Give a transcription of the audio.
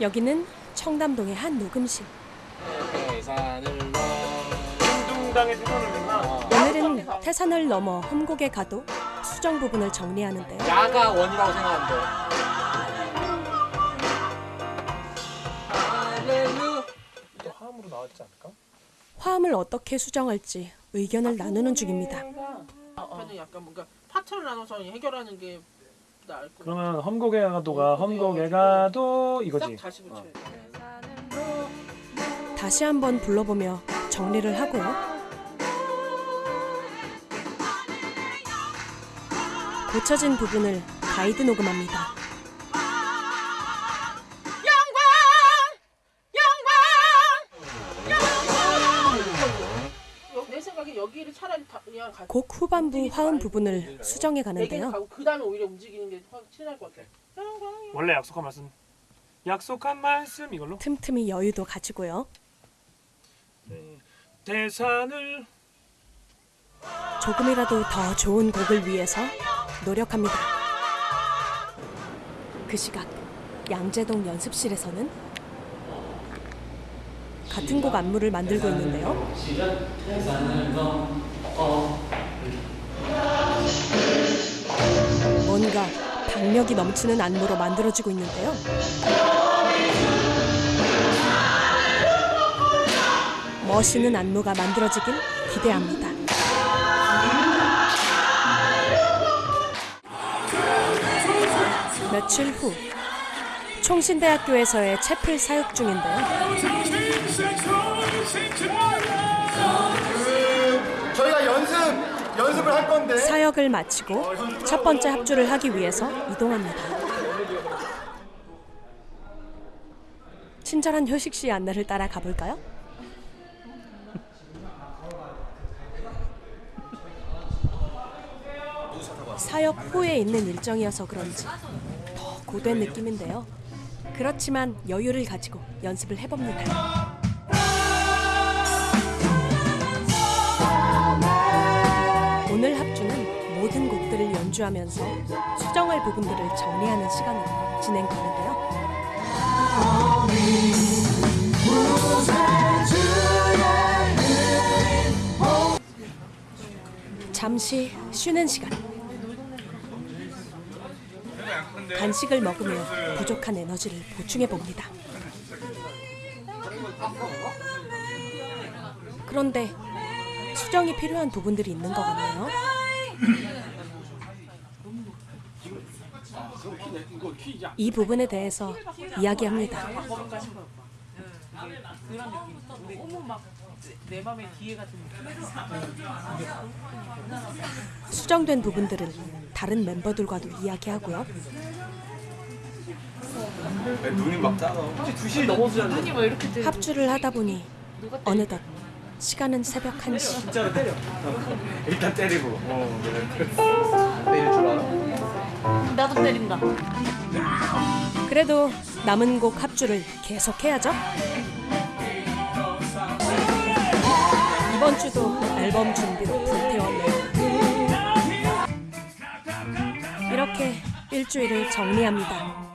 여기는 청담동의 한 녹음실. 오늘은 태산을 넘어 험곡에 가도 수정 부분을 정리하는데요. 야가 원이라고 않을까? 화음을 어떻게 수정할지 의견을 나누는 중입니다. 저는 약간 뭔가 파트를 나눠서 해결하는 게 나을 것 같아요. 그러면 험곡에 가도가 험곡에 가도 싹 이거지. 다시 붙여야 돼. 다시 한번 불러보며 정리를 하고요. 고쳐진 부분을 가이드 녹음합니다. 여기를 차라리 다 그냥 가. 곡 후반부 화음 부분을 수정해 내기는 가는데요. 그 다음에 오히려 움직이는 게 친할 것 같아. 원래 약속한 말씀. 약속한 말씀 이걸로. 틈틈이 여유도 가지고요. 대산을 조금이라도 더 좋은 곡을 위해서 노력합니다. 그 시각 양재동 연습실에서는 같은 곡 안무를 만들고 있는데요. 뭔가 박력이 넘치는 안무로 만들어지고 있는데요. 멋있는 안무가 만들어지길 기대합니다. 며칠 후 총신대학교에서의 채플 사육 중인데요. 저희가 연습 연습을 할 건데 사역을 마치고 첫 번째 합주를 하기 위해서 이동합니다. 친절한 효식 씨의 안내를 따라 가볼까요? 사역 후에 있는 일정이어서 그런지 더 고된 느낌인데요. 그렇지만 여유를 가지고 연습을 해봅니다. 오늘 합주는 모든 곡들을 연주하면서 수정할 부분들을 정리하는 시간으로 진행되는데요. 잠시 쉬는 시간. 간식을 먹으며 부족한 에너지를 보충해 봅니다. 그런데 수정이 필요한 부분들이 있는 것 같네요. 이 부분에 대해서 이야기합니다. 수정된 부분들은 다른 멤버들과도 이야기하고요. 합주를 하다 보니 어느덧 시간은 새벽 1시. 진짜로 때려 일단 때리고 어 그래 때릴 줄 알아? 나도 때린다. 그래도 남은 곡 합주를 계속해야죠. 이번 주도 앨범 준비로 이렇게 일주일을 정리합니다.